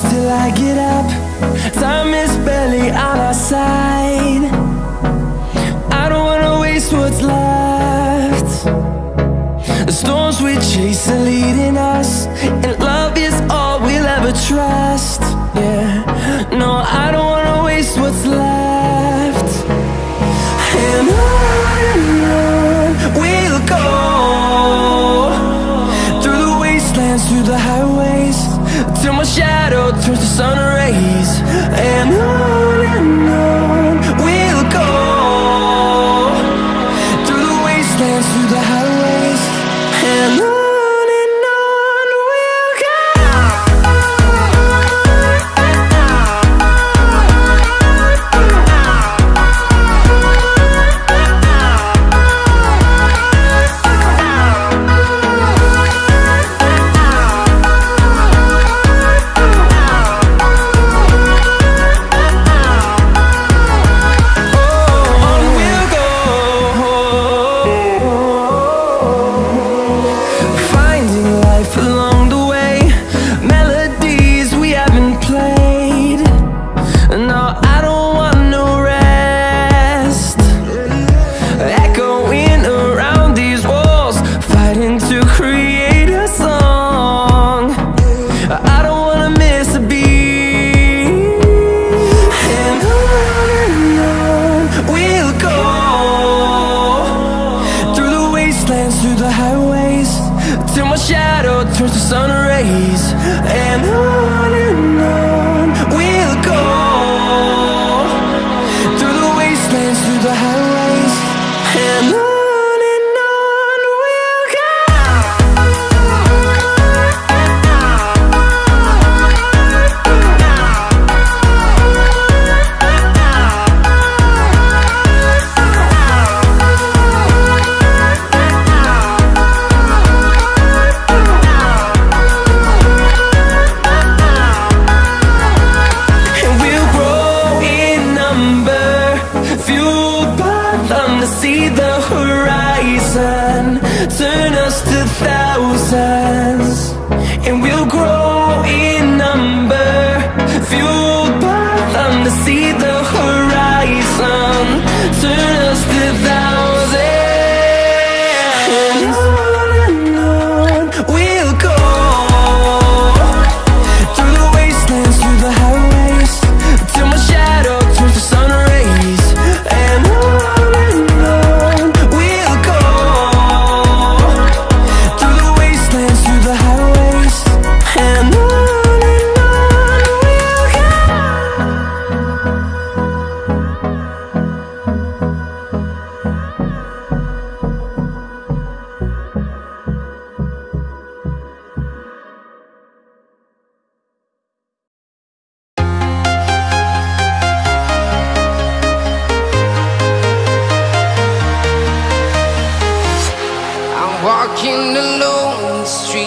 close till I get up. Time is barely on our side. I don't wanna waste what's left. The storms we chase are leading us And love is all we'll ever trust. sun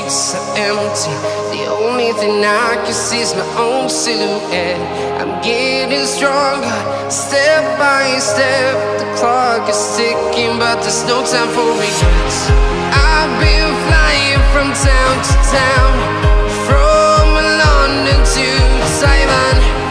streets are empty. The only thing I can see is my own silhouette. I'm getting stronger, step by step. The clock is ticking, but there's no time for regrets. I've been flying from town to town From London to Taiwan.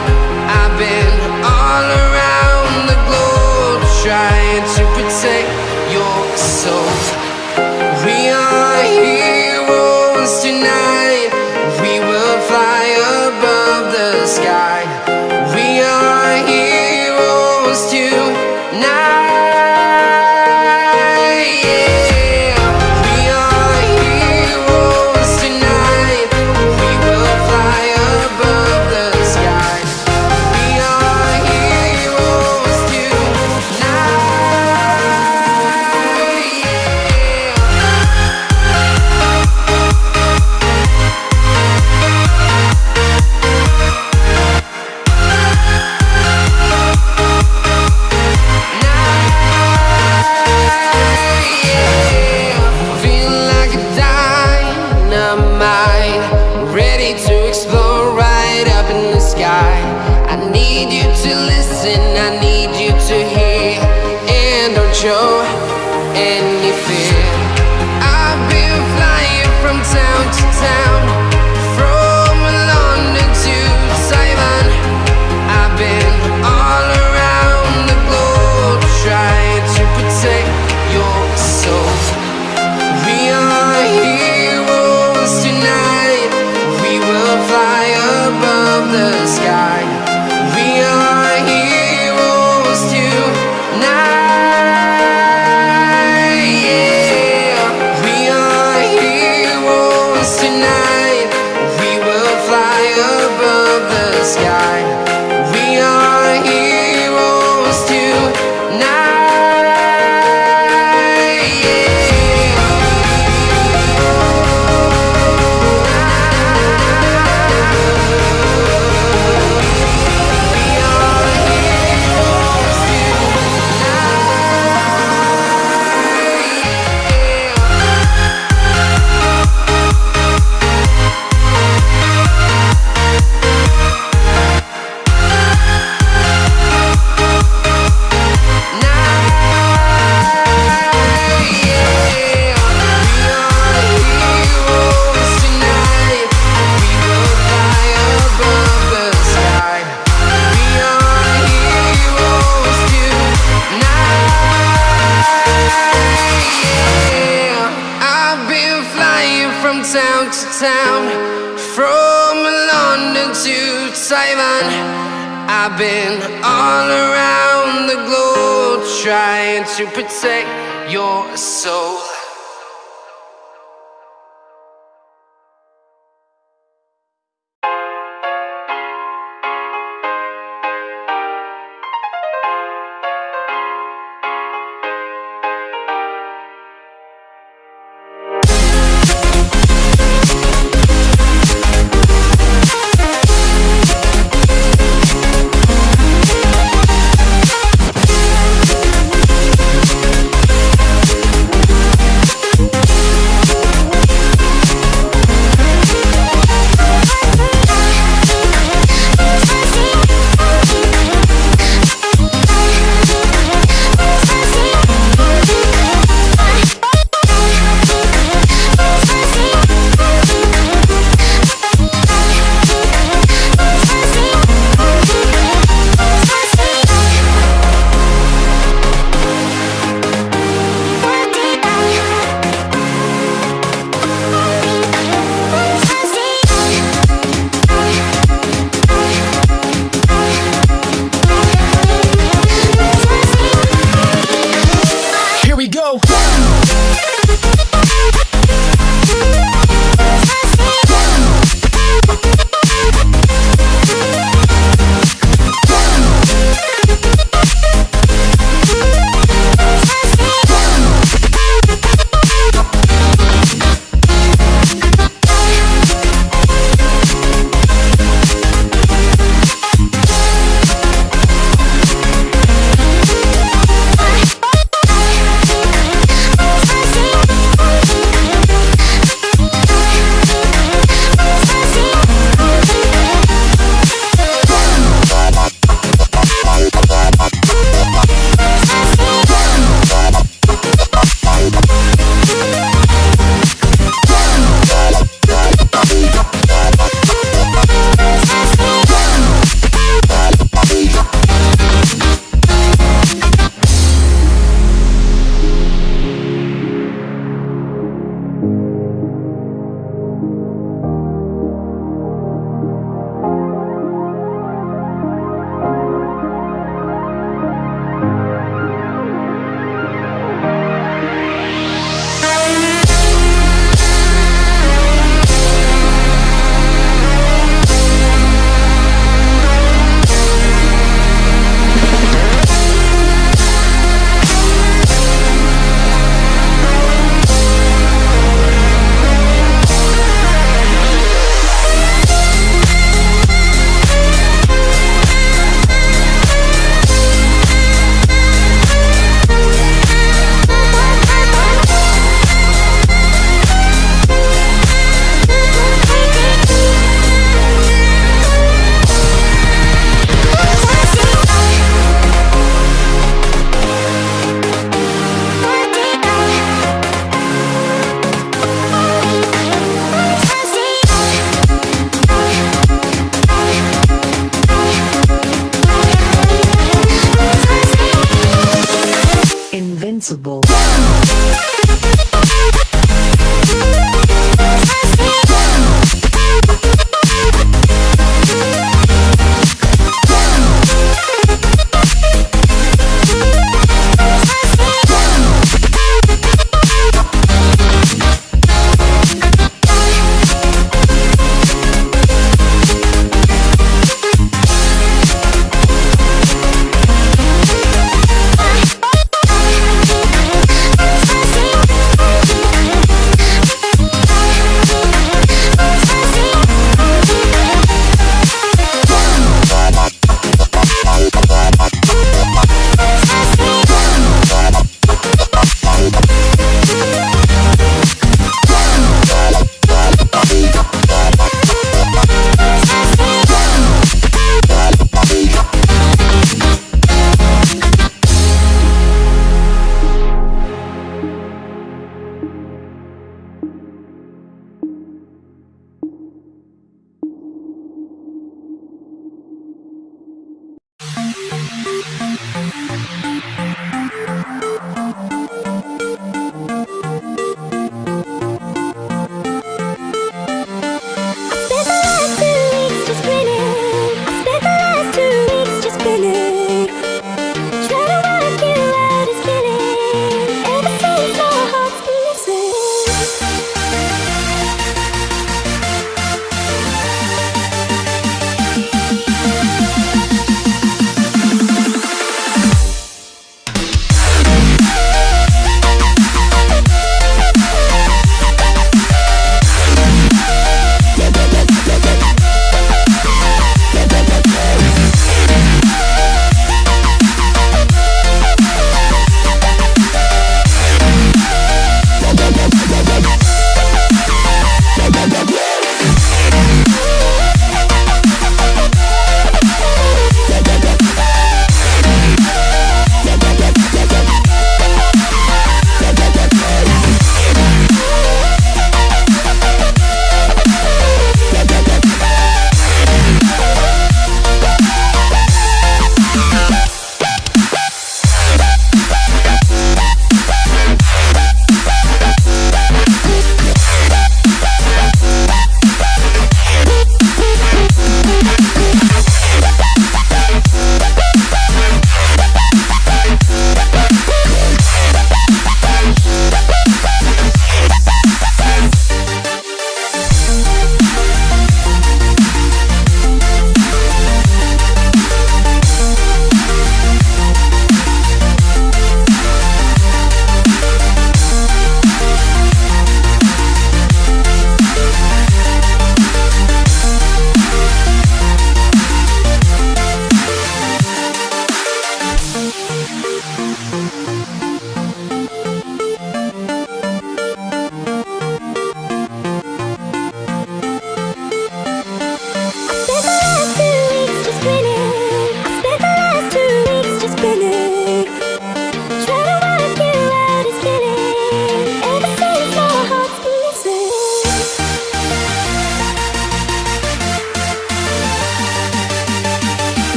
Protect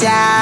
inside